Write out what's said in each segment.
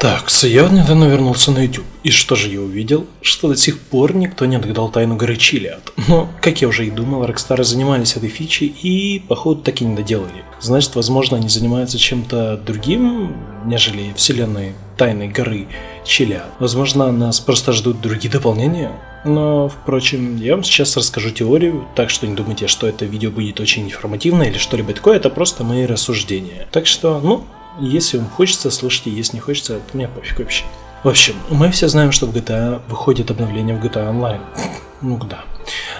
Так, я недавно вернулся на YouTube. И что же я увидел? Что до сих пор никто не отгадал тайну горы Чилиад. Но, как я уже и думал, Rockstar занимались этой фичей и, походу, так и не доделали. Значит, возможно, они занимаются чем-то другим, нежели вселенной тайной горы Чилиад. Возможно, нас просто ждут другие дополнения? Но, впрочем, я вам сейчас расскажу теорию, так что не думайте, что это видео будет очень информативно или что-либо такое, это просто мои рассуждения. Так что, ну, если вам хочется, слушайте, если не хочется, мне пофиг вообще. В общем, мы все знаем, что в GTA выходит обновление в GTA Online. ну да.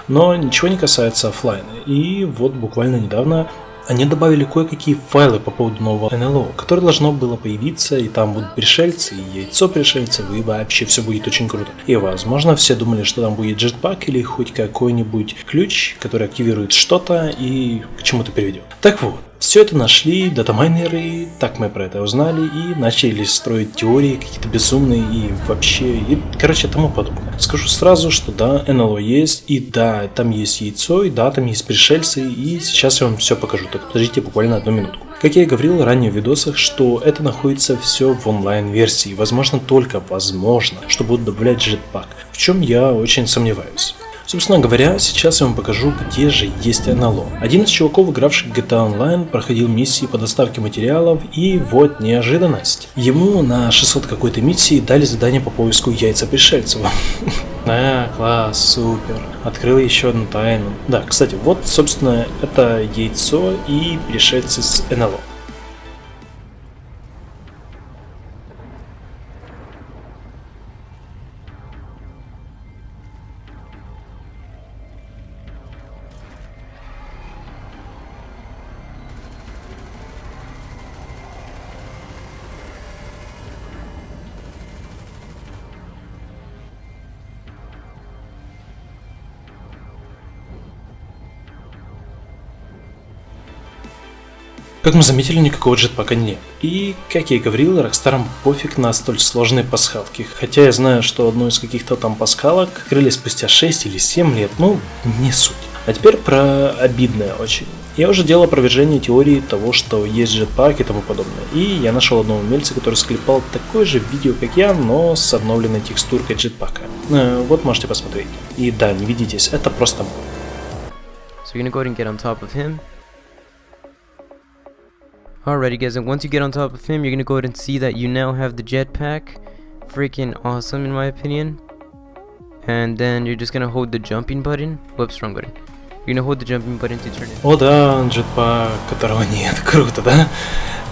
Но ничего не касается офлайна. И вот буквально недавно они добавили кое-какие файлы по поводу нового НЛО, которое должно было появиться, и там будут пришельцы, и яйцо пришельцев, и вообще все будет очень круто. И возможно все думали, что там будет джетпак или хоть какой-нибудь ключ, который активирует что-то и к чему-то приведет. Так вот, все это нашли датамайнеры, так мы про это узнали и начали строить теории какие-то безумные и вообще, и, короче, тому подобное. Скажу сразу, что да, НЛО есть, и да, там есть яйцо, и да, там есть пришельцы, и сейчас я вам все покажу, так подождите буквально одну минутку. Как я и говорил ранее в видосах, что это находится все в онлайн-версии, возможно только возможно, что будут добавлять jetpack, в чем я очень сомневаюсь. Собственно говоря, сейчас я вам покажу, где же есть НЛО. Один из чуваков, игравших GTA Online, проходил миссии по доставке материалов, и вот неожиданность. Ему на 600 какой-то миссии дали задание по поиску яйца пришельцев. А, класс, супер. Открыл еще одну тайну. Да, кстати, вот, собственно, это яйцо и пришельцы с НЛО. Как мы заметили, никакого джетпака нет. И, как я и говорил, Rockstar пофиг на столь сложные пасхалки. Хотя я знаю, что одну из каких-то там пасхалок открыли спустя 6 или 7 лет, ну, не суть. А теперь про обидное очень. Я уже делал опровержение теории того, что есть джетпак и тому подобное. И я нашел одного умельца, который склепал такое же видео, как я, но с обновленной текстуркой джетпака. Э, вот можете посмотреть. И да, не видитесь, это просто мой. So you're gonna go ahead and get on top of him. Alrighty guys, and once you get on top of him, you're gonna go ahead and see that you now have the jetpack. Freaking awesome in my opinion. And then you're just gonna hold the jumping button. Whoops, wrong button. You're gonna hold the jumping button to turn it. О да, джетпак, которого нет. Круто, да?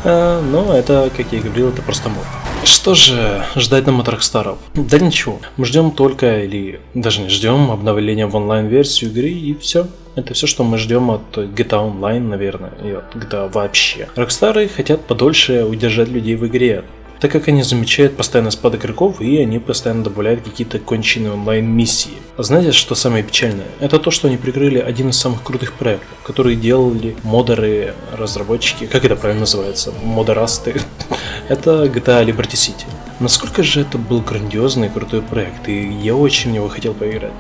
А, но это, как я и говорил, это просто мод. Что же ждать нам от Rockstar? Да ничего, мы ждем только, или даже не ждем, обновления в онлайн-версию игры и все. Это все, что мы ждем от GTA Online, наверное, и от GTA вообще. Рокстары хотят подольше удержать людей в игре, так как они замечают постоянный спад игроков и они постоянно добавляют какие-то конченые онлайн-миссии. А знаете, что самое печальное? Это то, что они прикрыли один из самых крутых проектов, которые делали модеры, разработчики, как это правильно называется, модерасты. это GTA Liberty City. Насколько же это был грандиозный и крутой проект, и я очень в него хотел поиграть.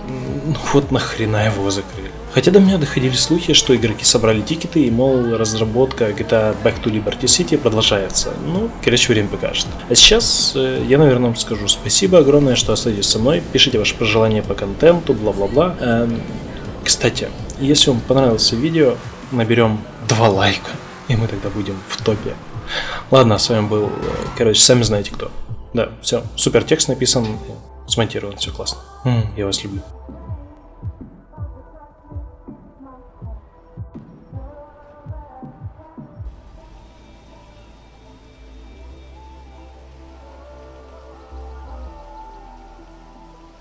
Ну вот нахрена его закрыли. Хотя до меня доходили слухи, что игроки собрали тикеты и, мол, разработка GTA Back to Liberty City продолжается. Ну, короче, время покажет. А сейчас э, я, наверное, скажу спасибо огромное, что остаетесь со мной. Пишите ваши пожелания по контенту, бла-бла-бла. Эм, кстати, если вам понравилось видео, наберем два лайка, и мы тогда будем в топе. Ладно, с вами был, э, короче, сами знаете кто. Да, все, супер текст написан, смонтирован, все классно. М, я вас люблю.